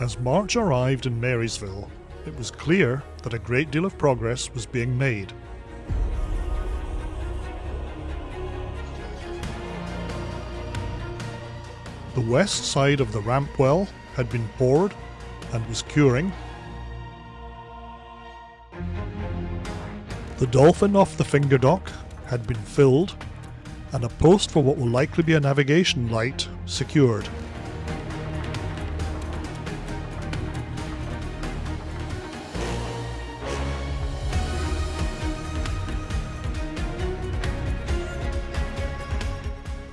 As March arrived in Marysville, it was clear that a great deal of progress was being made. The west side of the ramp well had been poured and was curing. The dolphin off the finger dock had been filled and a post for what will likely be a navigation light secured.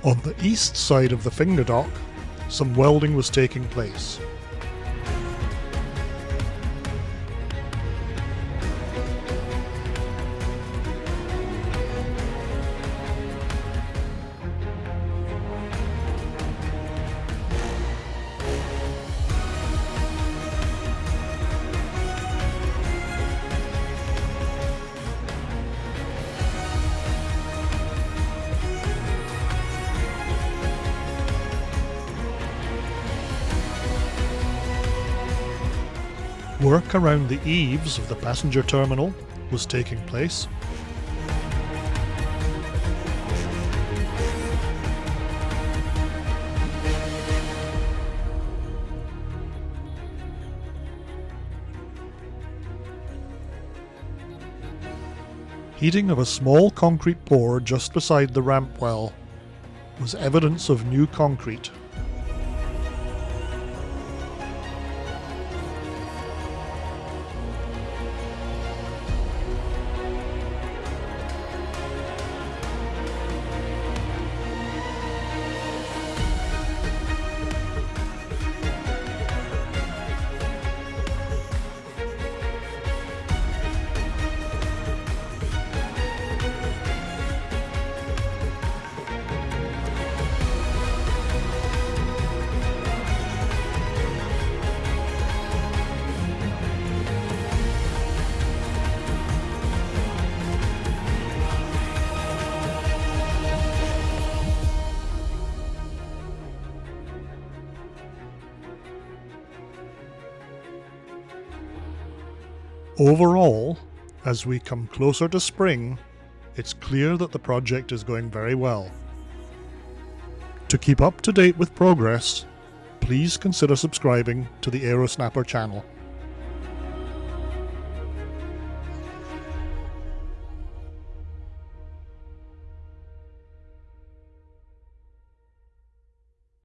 On the east side of the finger dock, some welding was taking place. Work around the eaves of the passenger terminal was taking place. Heating of a small concrete pour just beside the ramp well was evidence of new concrete Overall, as we come closer to spring, it's clear that the project is going very well. To keep up to date with progress, please consider subscribing to the Aerosnapper channel.